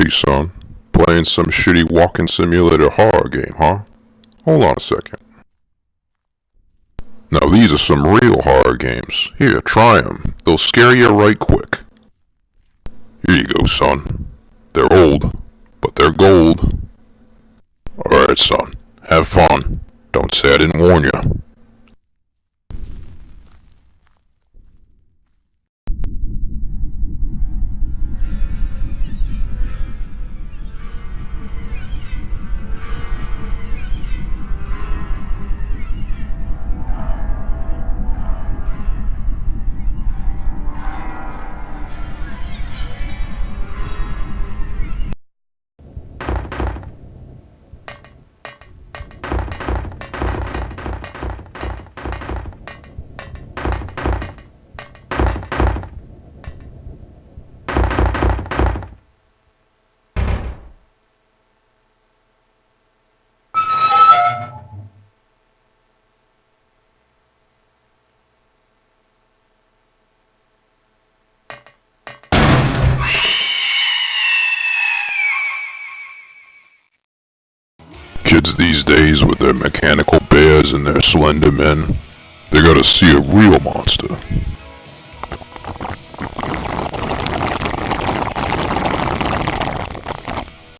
busy, son. Playing some shitty walking simulator horror game, huh? Hold on a second. Now these are some real horror games. Here, try them. They'll scare you right quick. Here you go, son. They're old, but they're gold. Alright, son. Have fun. Don't say I didn't warn you. Kids these days with their mechanical bears and their slender men, they gotta see a real monster.